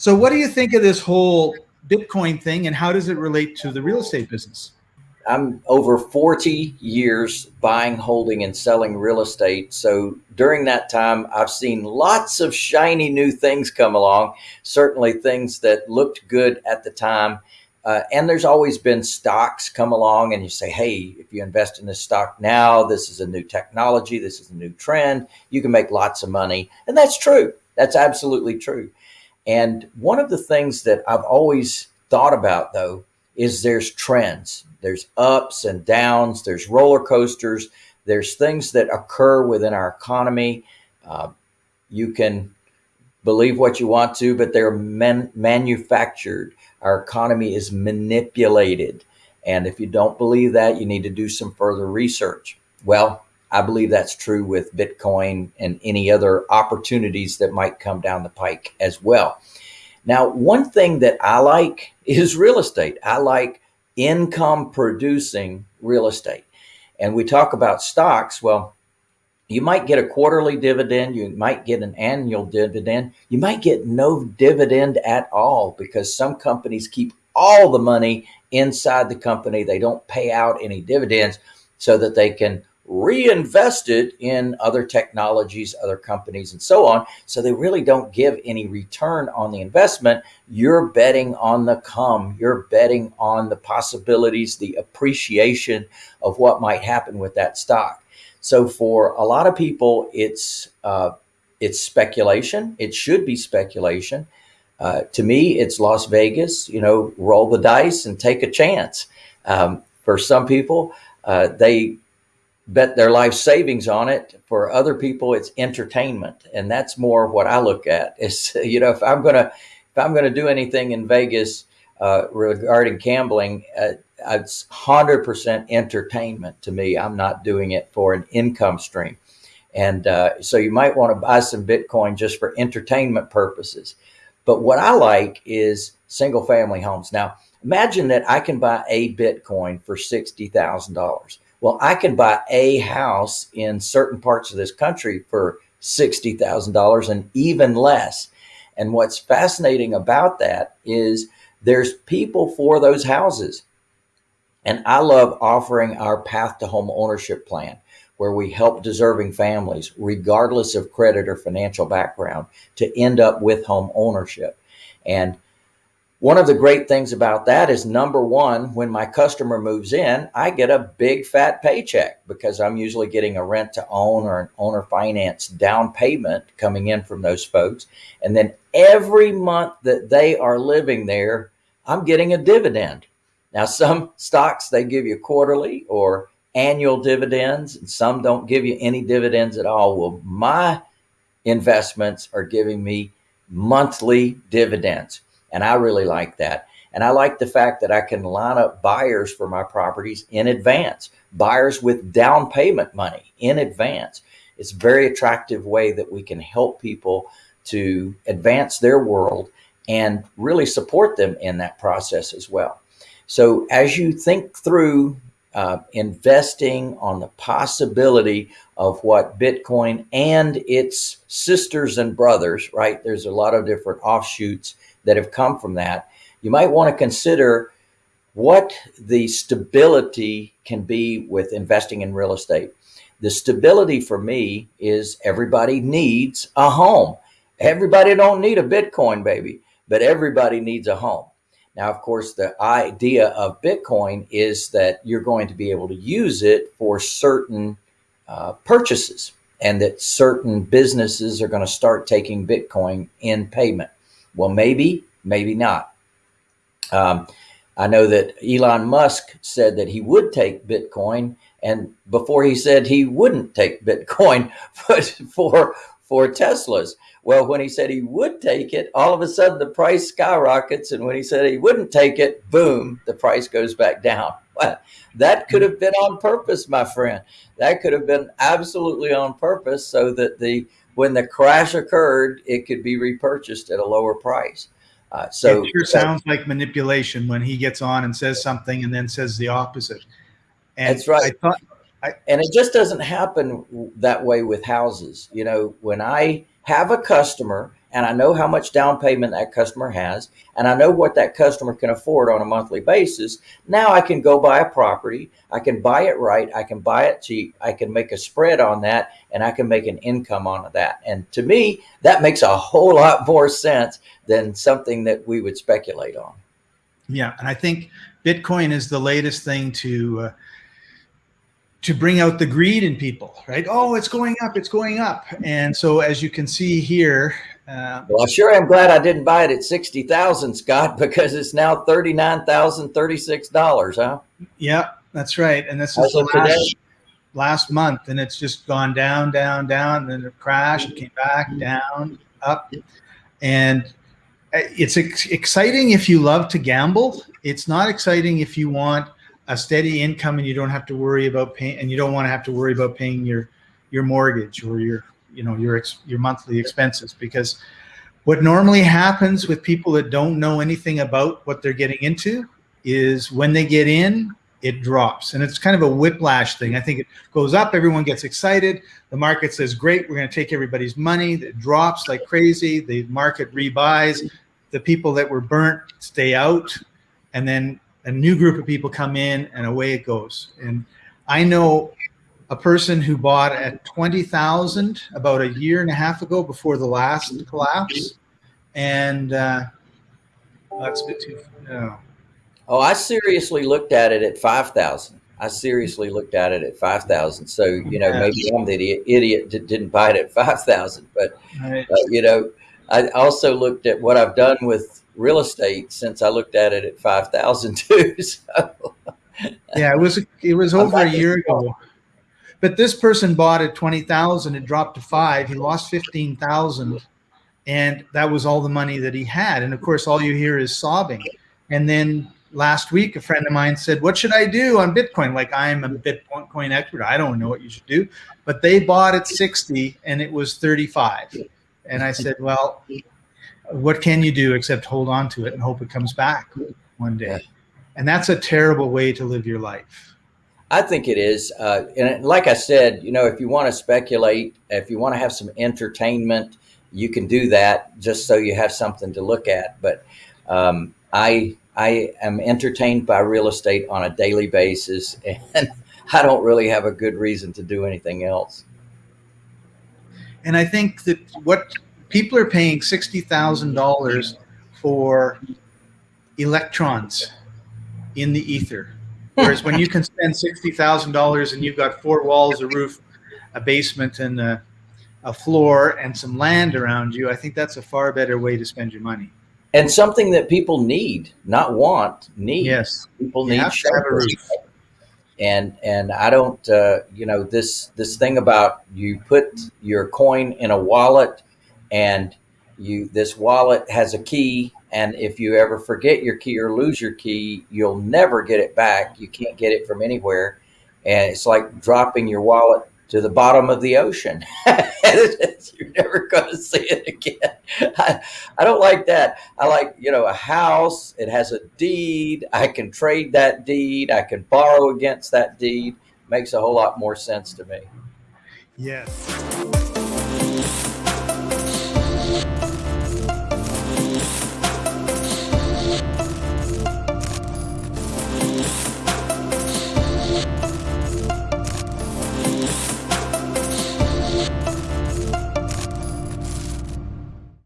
So what do you think of this whole Bitcoin thing and how does it relate to the real estate business? I'm over 40 years buying, holding, and selling real estate. So during that time, I've seen lots of shiny new things come along, certainly things that looked good at the time. Uh, and there's always been stocks come along and you say, hey, if you invest in this stock now, this is a new technology, this is a new trend, you can make lots of money. And that's true. That's absolutely true. And one of the things that I've always thought about though is there's trends. There's ups and downs, there's roller coasters, there's things that occur within our economy. Uh, you can believe what you want to, but they're man manufactured. Our economy is manipulated. And if you don't believe that, you need to do some further research. Well, I believe that's true with Bitcoin and any other opportunities that might come down the pike as well. Now, one thing that I like is real estate. I like income producing real estate. And we talk about stocks. Well, you might get a quarterly dividend. You might get an annual dividend. You might get no dividend at all because some companies keep all the money inside the company. They don't pay out any dividends so that they can reinvested in other technologies, other companies, and so on. So they really don't give any return on the investment. You're betting on the come. You're betting on the possibilities, the appreciation of what might happen with that stock. So for a lot of people, it's uh, it's speculation. It should be speculation. Uh, to me, it's Las Vegas. You know, roll the dice and take a chance. Um, for some people, uh, they bet their life savings on it. For other people, it's entertainment. And that's more what I look at is, you know, if I'm going to, if I'm going to do anything in Vegas uh, regarding gambling, uh, it's 100% entertainment to me. I'm not doing it for an income stream. And uh, so you might want to buy some Bitcoin just for entertainment purposes. But what I like is single family homes. Now, imagine that I can buy a Bitcoin for $60,000. Well, I can buy a house in certain parts of this country for $60,000 and even less. And what's fascinating about that is there's people for those houses. And I love offering our path to home ownership plan where we help deserving families, regardless of credit or financial background, to end up with home ownership. And one of the great things about that is number one, when my customer moves in, I get a big fat paycheck because I'm usually getting a rent to own or an owner finance down payment coming in from those folks. And then every month that they are living there, I'm getting a dividend. Now, some stocks, they give you quarterly or annual dividends, and some don't give you any dividends at all. Well, my investments are giving me monthly dividends. And I really like that. And I like the fact that I can line up buyers for my properties in advance, buyers with down payment money in advance. It's a very attractive way that we can help people to advance their world and really support them in that process as well. So as you think through uh, investing on the possibility of what Bitcoin and its sisters and brothers, right? There's a lot of different offshoots that have come from that, you might want to consider what the stability can be with investing in real estate. The stability for me is everybody needs a home. Everybody don't need a Bitcoin baby, but everybody needs a home. Now, of course, the idea of Bitcoin is that you're going to be able to use it for certain uh, purchases and that certain businesses are going to start taking Bitcoin in payment. Well, maybe, maybe not. Um, I know that Elon Musk said that he would take Bitcoin, and before he said he wouldn't take Bitcoin, but for for Teslas. Well, when he said he would take it, all of a sudden the price skyrockets, and when he said he wouldn't take it, boom, the price goes back down. Well, that could have been on purpose, my friend. That could have been absolutely on purpose, so that the when the crash occurred, it could be repurchased at a lower price. Uh, so it sure sounds like manipulation when he gets on and says something and then says the opposite. And That's right. I thought, and it just doesn't happen that way with houses. You know, when I have a customer and I know how much down payment that customer has, and I know what that customer can afford on a monthly basis, now I can go buy a property. I can buy it right. I can buy it cheap. I can make a spread on that and I can make an income on that. And to me, that makes a whole lot more sense than something that we would speculate on. Yeah. And I think Bitcoin is the latest thing to, uh, to bring out the greed in people, right? Oh, it's going up, it's going up. And so as you can see here, uh, well, sure I sure am glad I didn't buy it at 60,000, Scott, because it's now $39,036, huh? Yeah, that's right. And this is the last, last month and it's just gone down, down, down, and then it crashed, came back down, up. And uh, it's ex exciting if you love to gamble. It's not exciting if you want a steady income and you don't have to worry about paying and you don't want to have to worry about paying your your mortgage or your you know your your monthly expenses because what normally happens with people that don't know anything about what they're getting into is when they get in it drops. And it's kind of a whiplash thing. I think it goes up everyone gets excited. The market says great we're going to take everybody's money. It drops like crazy. The market rebuys. The people that were burnt stay out. And then a new group of people come in and away it goes. And I know a person who bought at 20,000 about a year and a half ago before the last collapse. And uh, that's a bit too, no. Oh, I seriously looked at it at 5,000. I seriously looked at it at 5,000. So, you know, yeah. maybe I'm the idiot, idiot that didn't buy it at 5,000, but, right. uh, you know, I also looked at what I've done with real estate since I looked at it at 5,000 too. So. Yeah, it was, it was over a year ago, but this person bought at 20,000, it dropped to five, he lost 15,000 and that was all the money that he had. And of course, all you hear is sobbing. And then last week, a friend of mine said, what should I do on Bitcoin? Like I'm a Bitcoin expert. I don't know what you should do, but they bought at 60 and it was 35. And I said, well, what can you do except hold on to it and hope it comes back one day? And that's a terrible way to live your life. I think it is. Uh, and like I said, you know, if you want to speculate, if you want to have some entertainment, you can do that just so you have something to look at. But um, I, I am entertained by real estate on a daily basis, and I don't really have a good reason to do anything else. And I think that what people are paying $60,000 for electrons in the ether. Whereas when you can spend $60,000 and you've got four walls, a roof, a basement, and a, a, floor and some land around you, I think that's a far better way to spend your money. And something that people need, not want, need. Yes. People need have to have a roof. And and I don't, uh, you know, this this thing about you put your coin in a wallet and you this wallet has a key and if you ever forget your key or lose your key you'll never get it back. You can't get it from anywhere. And it's like dropping your wallet to the bottom of the ocean. You're never going to see it again. I, I don't like that. I like you know a house. It has a deed. I can trade that deed. I can borrow against that deed. Makes a whole lot more sense to me. Yes